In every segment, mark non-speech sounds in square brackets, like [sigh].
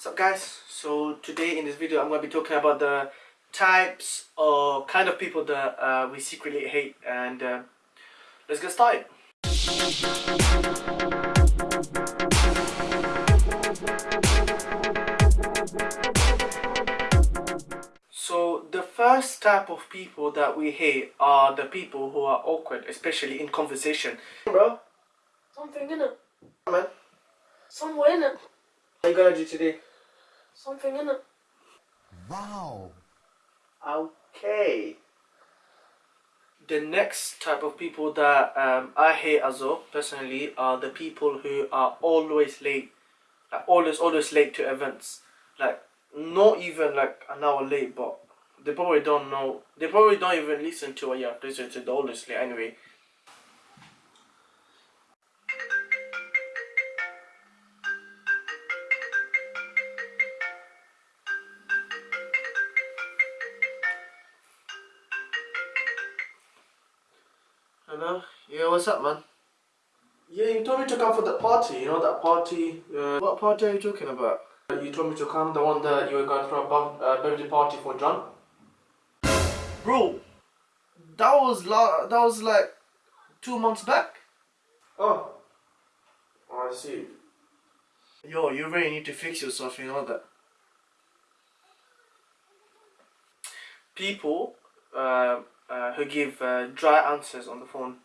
So guys, so today in this video I'm going to be talking about the types or kind of people that uh, we secretly hate and uh, let's get started. So the first type of people that we hate are the people who are awkward, especially in conversation. Bro, Something in it. man, Somewhere in it. what you gonna do today? Something in it. Wow. Okay. The next type of people that um, I hate as well, personally, are the people who are always late. Like always, always late to events. Like not even like an hour late, but they probably don't know. They probably don't even listen to what you have to listen to. The always late anyway. Hello? Yeah, what's up, man? Yeah, you told me to come for the party, you know, that party. Uh, what party are you talking about? You told me to come, the one that you were going throw a uh, birthday party for John? Bro, that was la- that was like two months back. Oh. I see. Yo, you really need to fix yourself, you know that. People uh, who give uh, dry answers on the phone.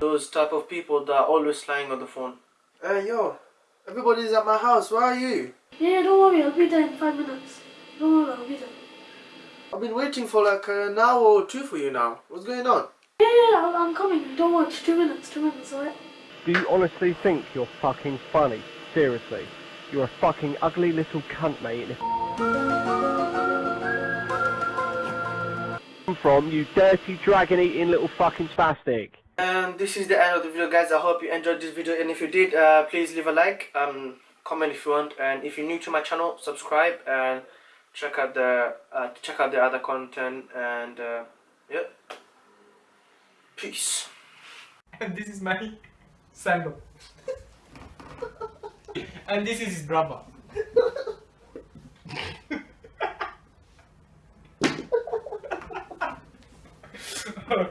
Those type of people that are always lying on the phone. Hey yo, everybody's at my house. Where are you? Yeah, don't worry, I'll be there in five minutes. Don't worry, I'll be there. I've been waiting for like an hour or two for you now. What's going on? Yeah, yeah, I'll, I'm coming. Don't worry, two minutes, two minutes, alright? Do you honestly think you're fucking funny? Seriously. You're a fucking ugly little cunt, mate. and if- Come from, you dirty dragon eating little fucking spastic and this is the end of the video guys. I hope you enjoyed this video and if you did uh, please leave a like um comment if you want and if you're new to my channel subscribe and check out the uh, check out the other content and uh, yeah peace. And this is my sandal. [laughs] And this is his brother [laughs] [laughs]